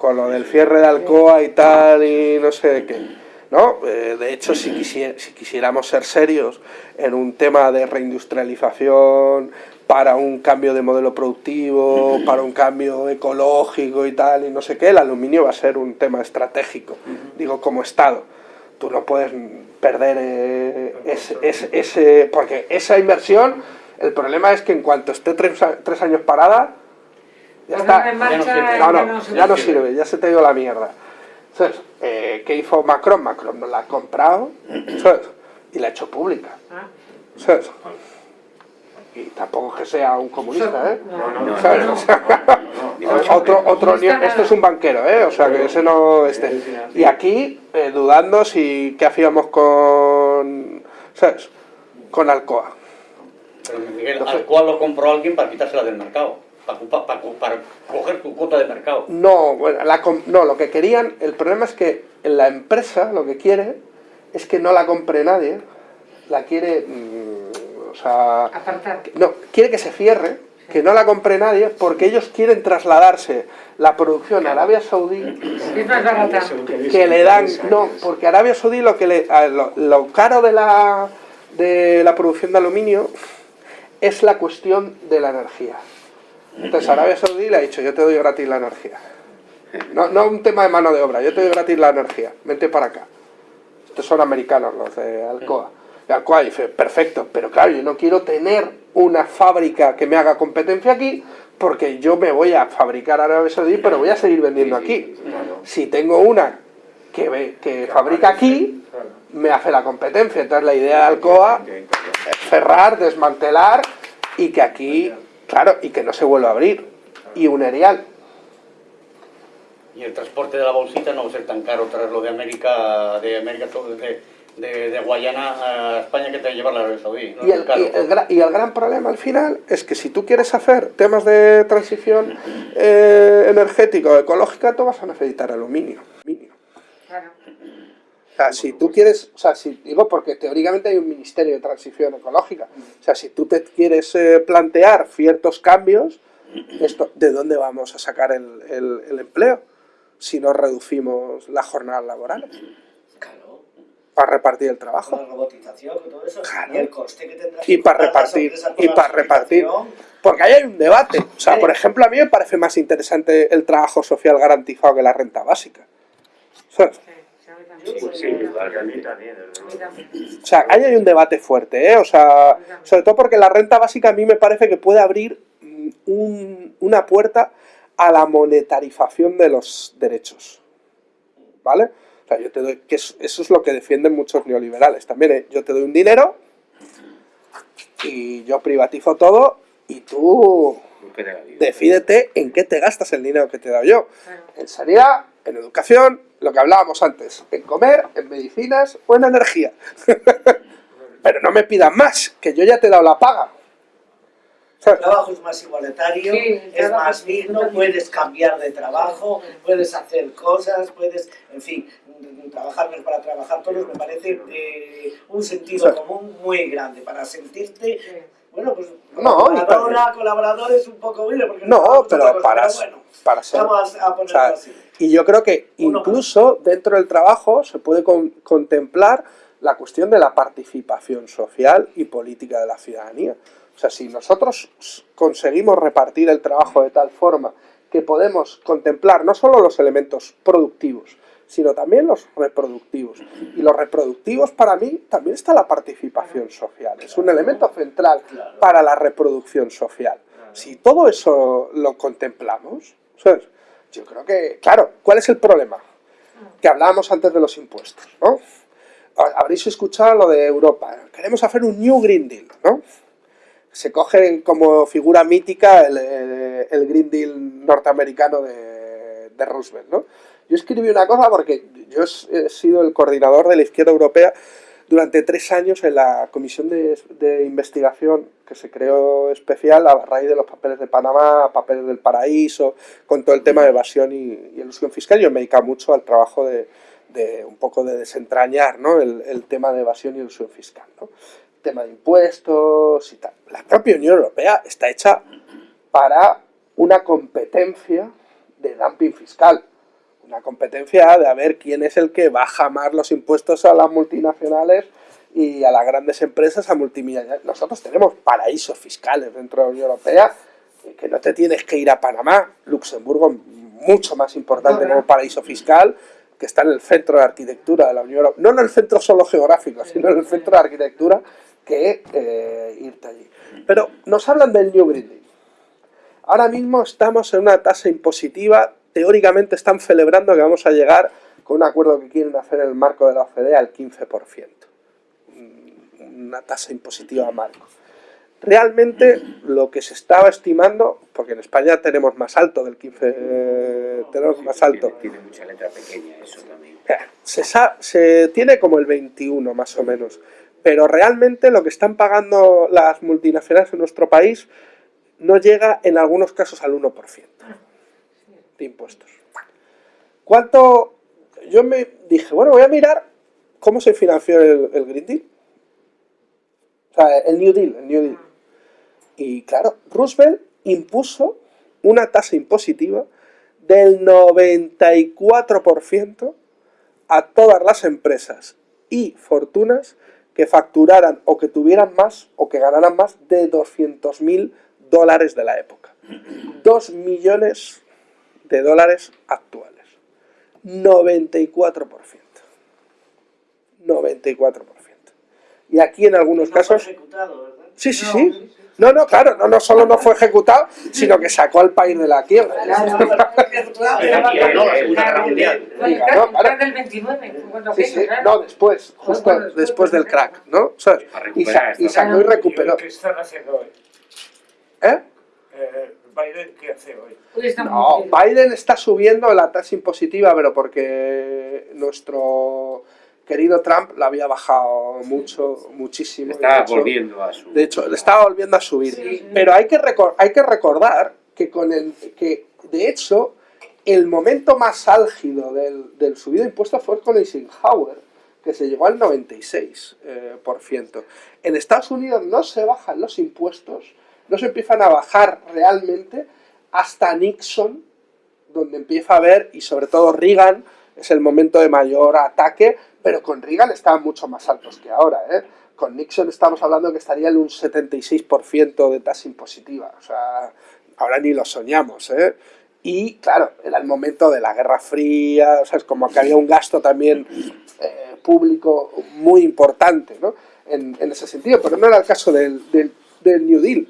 con lo del cierre de Alcoa y tal, y no sé qué. ¿no? Eh, de hecho, si, quisiéramos ser serios en un tema de reindustrialización, para un cambio de modelo productivo, para un cambio ecológico y tal, y no sé qué, el aluminio va a ser un tema estratégico, digo, como Estado. Tú no puedes perder eh, ese, porque esa inversión, el problema es que en cuanto esté tres años parada, ya está. Ya no sirve. No, ya no, ya sirve, ya se te dio la mierda. ¿Sabes? Eh, ¿Qué hizo Macron? Macron no la ha comprado, ¿sabes? Y la ha hecho pública, Ah, ¿sabes? Y tampoco es que sea un comunista, ¿eh? Otro, otro, esto es un banquero, ¿eh? O sea, que ese no este. Y aquí, eh, dudando si qué hacíamos con, ¿sabes? Con Alcoa. Pero Miguel, al cual lo compró alguien para quitársela del mercado, para, para, para coger tu cuota de mercado. No, bueno, la com- no, lo que querían, el problema es que la empresa lo que quiere es que no la compre nadie, la quiere, mm, o sea, Apartar. no, quiere que se cierre, que no la compre nadie, porque ellos quieren trasladarse la producción a Arabia Saudí, Es más barata. que le dan, no, porque Arabia Saudí lo que le, lo caro de la, de la producción de aluminio es la cuestión de la energía. Entonces Arabia Saudí le ha dicho, yo te doy gratis la energía. No, no un tema de mano de obra, yo te doy gratis la energía, vente para acá. Estos son americanos, los de Alcoa. Y Alcoa dice, perfecto, pero claro, yo no quiero tener una fábrica que me haga competencia aquí, porque yo me voy a fabricar a Arabia Saudí, pero voy a seguir vendiendo aquí. Si tengo una que, ve- que fabrica aquí, me hace la competencia. Entonces la idea de Alcoa es cerrar, desmantelar y que aquí, claro, y que no se vuelva a abrir. Y un erial. Y el transporte de la bolsita no va a ser tan caro traerlo de América, de América, de, de, de Guayana a España que te llevarla a Arabia Saudí. No Y el, y el gra- y el gran problema al final es que si tú quieres hacer temas de transición eh, energética o ecológica, tú vas a necesitar aluminio. aluminio. Claro. O sea, si tú quieres, o sea, si, digo porque teóricamente hay un Ministerio de Transición Ecológica. O sea, si tú te quieres eh, plantear ciertos cambios, esto, ¿de dónde vamos a sacar el, el- el empleo? Si no reducimos las jornadas laborales Claro, para repartir el con trabajo. la robotización y todo eso. Claro. Y el coste que tendrá Y para repartir, y con para repartir. Porque ahí hay un debate. O sea, por ejemplo, a mí me parece más interesante el trabajo social garantizado que la renta básica. ¿Sabes? Sí, Sí. O sea, ahí hay un debate fuerte, ¿eh? O sea, sobre todo porque la renta básica a mí me parece que puede abrir mm, un- una puerta a la monetarización de los derechos. ¿Vale? O sea, yo te doy, que es- eso es lo que defienden muchos neoliberales también, ¿eh? Yo te doy un dinero y yo privatizo todo y tú decídete en qué te gastas el dinero que te he dado yo. En sanidad, en educación, lo que hablábamos antes, en comer, en medicinas o en energía. Pero no me pidas más, que yo ya te he dado la paga. El trabajo es más igualitario, Sí, es más digno, puedes cambiar de trabajo, puedes hacer cosas, puedes, en fin, trabajar para trabajar todos me parece eh, un sentido Sí. común muy grande para sentirte, Sí. Bueno, pues No, colaboradora, colaboradores un poco bueno, porque No, nos pero para, pero bueno, para ser... vamos a o ponerlo sea, así. y yo creo que incluso dentro del trabajo se puede con- contemplar la cuestión de la participación social y política de la ciudadanía. O sea, si nosotros conseguimos repartir el trabajo de tal forma que podemos contemplar no solo los elementos productivos, sino también los reproductivos. Y los reproductivos para mí también está la participación social. Es un elemento central para la reproducción social. Si todo eso lo contemplamos, ¿sabes? yo creo que, claro, ¿cuál es el problema? Que hablábamos antes de los impuestos, ¿no? Habréis escuchado lo de Europa. Queremos hacer un New Green Deal, ¿no? Se coge como figura mítica el, el- Green Deal norteamericano de, de Roosevelt, ¿no? Yo escribí una cosa porque yo he sido el coordinador de la izquierda europea durante tres años en la comisión de, investigación que se creó especial a raíz de los papeles de Panamá, papeles del paraíso, con todo el tema de evasión y, y elusión fiscal. Yo me he dedicado mucho al trabajo de, un poco de desentrañar ¿no? el, tema de evasión y elusión fiscal. ¿no? Tema de impuestos y tal. La propia Unión Europea está hecha para una competencia de dumping fiscal una competencia de a ver quién es el que baja más los impuestos a las multinacionales y a las grandes empresas a multimillonarios. Nosotros tenemos paraísos fiscales dentro de la Unión Europea que no te tienes que ir a Panamá, Luxemburgo mucho más importante como paraíso fiscal que está en el centro de arquitectura de la Unión Europea, no en el centro solo geográfico, sino en el centro de arquitectura que eh, irte allí. Pero nos hablan del New Green Deal. Ahora mismo estamos en una tasa impositiva teóricamente están celebrando que vamos a llegar con un acuerdo que quieren hacer en el marco de la OCDE al 15%. Una tasa impositiva marco. Realmente lo que se estaba estimando, porque en España tenemos más alto del 15%, eh, tenemos más alto, Tiene, tiene mucha letra pequeña eso también. se, sa- se tiene como el 21 más o menos, pero realmente lo que están pagando las multinacionales en nuestro país no llega en algunos casos al 1% de impuestos. ¿Cuánto yo me dije, bueno, voy a mirar cómo se financió el, el Green Deal. O sea, el New Deal, el New Deal. Y claro, Roosevelt impuso una tasa impositiva del 94% a todas las empresas y fortunas que facturaran o que tuvieran más o que ganaran más de 200.000 dólares de la época. 2 millones de dólares actuales. 94%. 94%. Y aquí en algunos No fue casos... ejecutado, ¿verdad? Sí, sí, sí. No, no, claro, no, no solo no fue ejecutado, sino que sacó al país de la quiebra. Claro. No, la Segunda Guerra Mundial. Fue el Diga, crack- ¿no? el crack del 29, fue cuando Sí, sí, claro. no, después, justo después, del crack, ¿no? ¿Sabes? Para Y, sacó y recuperó. ¿Qué están haciendo hoy? ¿Eh? ¿Biden qué hace hoy? No. Biden está subiendo la tasa impositiva, pero porque nuestro querido Trump la había bajado mucho, muchísimo. Está hecho- volviendo a su... De hecho, le estaba volviendo a subir. Sí. Pero hay que, recor- hay que recordar que, con el, que, de hecho, el momento más álgido del, del subido de impuestos fue con Eisenhower, que se llegó al 96%. eh, por ciento. En Estados Unidos no se bajan los impuestos, no se empiezan a bajar realmente hasta Nixon, donde empieza a haber, y sobre todo Reagan, es el momento de mayor ataque, pero con Reagan estaban mucho más altos que ahora. ¿eh? Con Nixon estamos hablando que estaría en un 76% de tasa impositiva. O sea, ahora ni lo soñamos. ¿eh? Y claro, era el momento de la Guerra Fría, o sea, es como que había un gasto también eh, público muy importante ¿no? en, ese sentido, pero no era el caso del New Deal.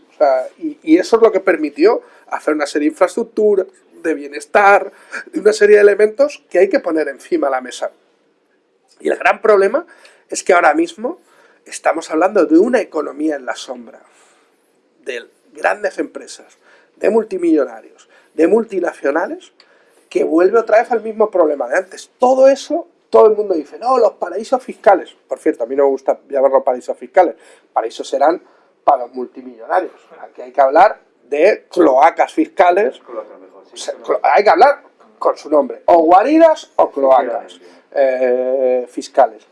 Y, y eso es lo que permitió hacer una serie de infraestructuras, de bienestar, de una serie de elementos que hay que poner encima de la mesa. Y el gran problema es que ahora mismo estamos hablando de una economía en la sombra, de grandes empresas, de multimillonarios, de multinacionales, que vuelve otra vez al mismo problema de antes. Todo eso, todo el mundo dice, no, los paraísos fiscales. Por cierto, a mí no me gusta llamarlos paraísos fiscales. Paraísos serán para los multimillonarios. Aquí hay que hablar de cloacas fiscales hay que hablar con su nombre, o guaridas o cloacas eh, fiscales.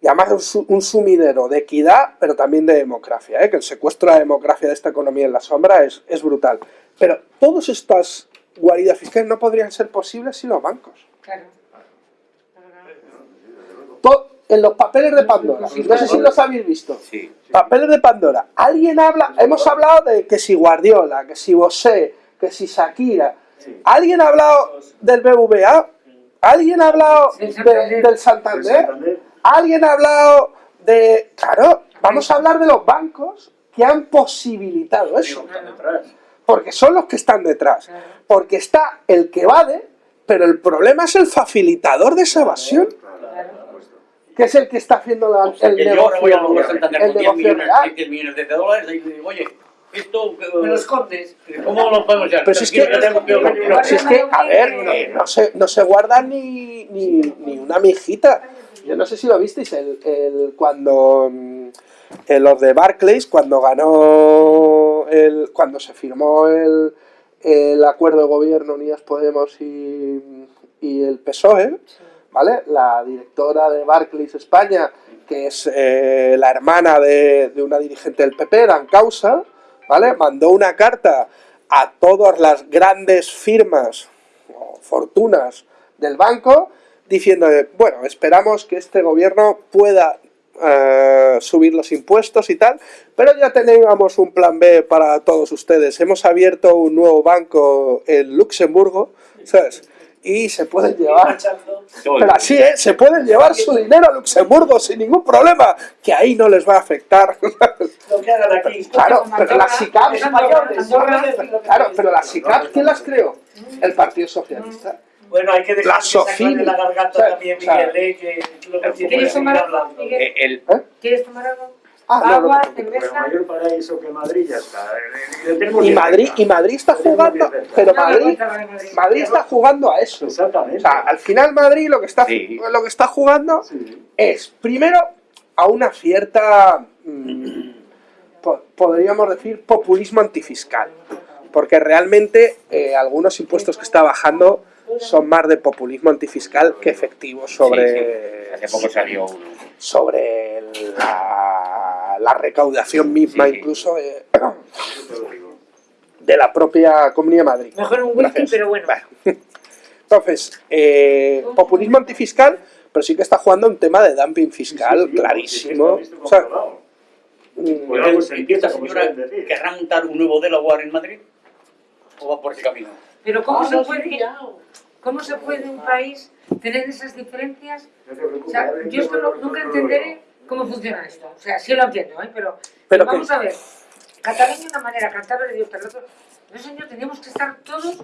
Y además un, un sumidero de equidad, pero también de democracia, ¿eh? que el secuestro de la democracia de esta economía en la sombra es, es brutal. Pero todas estas guaridas fiscales no podrían ser posibles sin los bancos. Claro. To- en los papeles de Pandora, no sé si los habéis visto. Sí. Papeles de Pandora. Alguien habla, hemos hablado de que si Guardiola, que si Bosé, que si Shakira. ¿Alguien ha hablado del BBVA? ¿Alguien ha hablado Del de- Santander. del ¿Alguien ha hablado de... Claro, vamos a hablar de los bancos que han posibilitado eso. Porque son los que están detrás. Porque está el que evade, pero el problema es el facilitador de esa evasión. Que es el que está haciendo la- O sea, el que yo ahora voy a negocio, Banco Santander el con 10 negocio millones, real. 10 millones de dólares y digo, oye, esto... eh, Me lo escondes. ¿Cómo lo podemos hacer? Pero si es que, pero si es que, a ver, eh, no, se, no se guarda ni, ni, ni una mijita. Yo no sé si lo visteis, el, el- cuando mm, eh, los de Barclays, cuando ganó, el, cuando se firmó el, el acuerdo de gobierno Unidas Podemos y, y el PSOE, ¿vale? La directora de Barclays España, que es eh, la hermana de, de una dirigente del PP, Dan Causa, ¿vale? Mandó una carta a todas las grandes firmas o fortunas del banco diciendo, bueno, esperamos que este gobierno pueda eh, subir los impuestos y tal, pero ya teníamos un plan B para todos ustedes. Hemos abierto un nuevo banco en Luxemburgo, ¿sabes? Y se pueden llevar pero así, ¿eh? Se pueden llevar su dinero a Luxemburgo sin ningún problema, que ahí no les va a afectar. Lo que hagan aquí. claro, pero las SICAP, claro, pero las SICAP, ¿quién las creó? El Partido Socialista. Bueno, hay que dejar La que Socini. la garganta O sea, también, o sea, Miguel, eh, que lo que tiene que ¿Quieres seguir tomar. Miguel? Eh, el, ¿Eh? ¿Quieres tomar algo? Ah, no, Agua, no. Pero cerveza. mayor paraíso que Madrid ya está. Eh, Y Madrid, y Madrid está jugando, pero Madrid. Madrid está jugando a eso. O Exactamente. sea, al final Madrid lo que está, Sí. lo que está jugando Sí. es, primero, a una cierta, mm, po- podríamos decir, populismo antifiscal. Porque realmente eh, algunos impuestos que está bajando son más de populismo antifiscal que efectivos sobre, Hace poco salió uno. sobre la, la recaudación misma Sí, sí. incluso de, de la propia Comunidad de Madrid. Mejor un whisky, pero bueno. Entonces, eh, populismo antifiscal, pero sí que está jugando un tema de dumping fiscal clarísimo. O sea, mm, Pues algo se ¿Y empieza, esta señora querrá montar un nuevo Delaware en Madrid? ¿O va por ese camino? Pero ¿cómo, Ah, se no, puede. ¿cómo se puede un país tener esas diferencias? No O sea, yo esto no- nunca entenderé cómo funciona esto. O sea, sí lo entiendo, ¿eh? Pero, Pero vamos a ver. Cataluña de una manera, Cantabria de otra. el otro. No, señor, teníamos que estar todos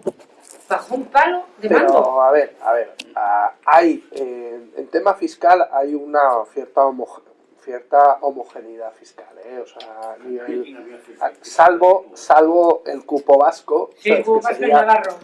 bajo un palo de mando. Pero, a ver, a ver, ah, hay, eh, en tema fiscal hay una cierta, homo- cierta homogeneidad fiscal, ¿eh? O sea, nivel- salvo, salvo el cupo vasco, Sí, como que Vasco y Navarro.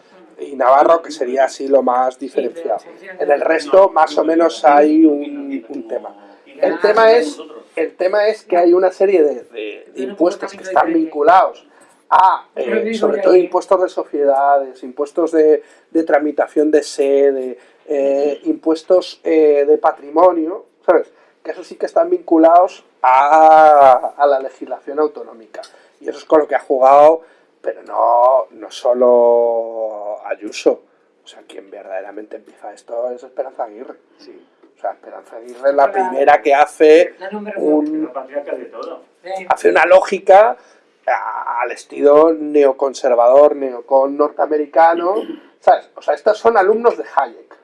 y Navarro, que sería así lo más diferenciado. En el resto, más o menos, hay un, un tema. El tema es, el tema es que hay una serie de, de- de impuestos que están vinculados a, eh, sobre todo, impuestos de sociedades, impuestos de, de tramitación de sede, eh, impuestos eh, de patrimonio, ¿sabes? Que eso sí que están vinculados a, a la legislación autonómica. Y eso es con lo que ha jugado, pero no, no solo Ayuso. O sea, quien verdaderamente empieza esto es Esperanza Aguirre. O sea, Esperanza Aguirre es la Hola. primera que hace un, hace una lógica al estilo neoconservador, neocon norteamericano, ¿sabes? O sea, estos son alumnos de Hayek,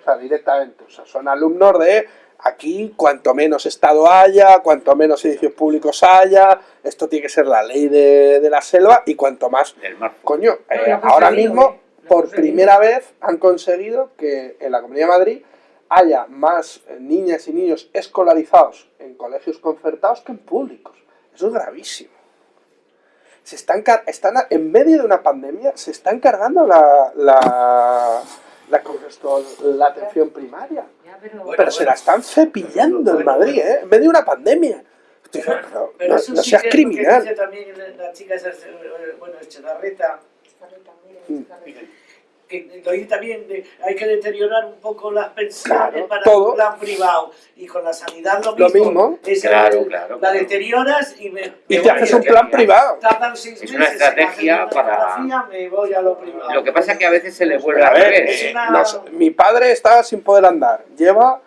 o sea, directamente, o sea, son alumnos de aquí cuanto menos Estado haya, cuanto menos edificios públicos haya, esto tiene que ser la ley de, de la selva y cuanto más, coño, eh, ahora mismo, por primera vez, han conseguido que en la Comunidad de Madrid haya más eh, niñas y niños escolarizados en colegios concertados que en públicos. Eso es gravísimo. Se están, car- están en medio de una pandemia, se están cargando la, la, la, la atención primaria. pero, Pero se la están cepillando en Madrid, ¿eh? En medio de una pandemia. Tío, pero Pero no, eso no sí seas que es lo que dice criminal. también la chica esa, eh, bueno, Echevarreta, que lo también, de, hay que deteriorar un poco las pensiones Claro, para todo. un plan privado. Y con la sanidad lo Lo mismo. mismo. Esa Claro, la, claro, la deterioras y me, Y me te haces un plan privado. Tardan seis Es meses una hacerme estrategia para- me voy a lo privado. Lo que pasa es que a veces se le vuelve A ver, es una- No mi padre estaba sin poder andar. Lleva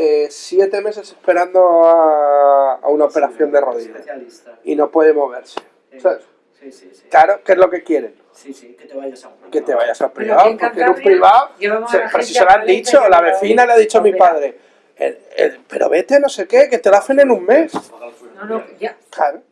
eh, siete meses esperando a, a una operación de rodilla. Y no puede moverse. Sí. ¿Sabes? Sí, sí, sí. Claro, ¿qué es lo que quieren? Sí, sí, que te vayas a un Que te vayas al Bueno, privado, en porque en un privado... a se- pero si se lo a han dicho, a la vecina le ha dicho a mi padre, el- el- pero vete a no sé qué, que te lo hacen en un mes. no, no, ya. Claro.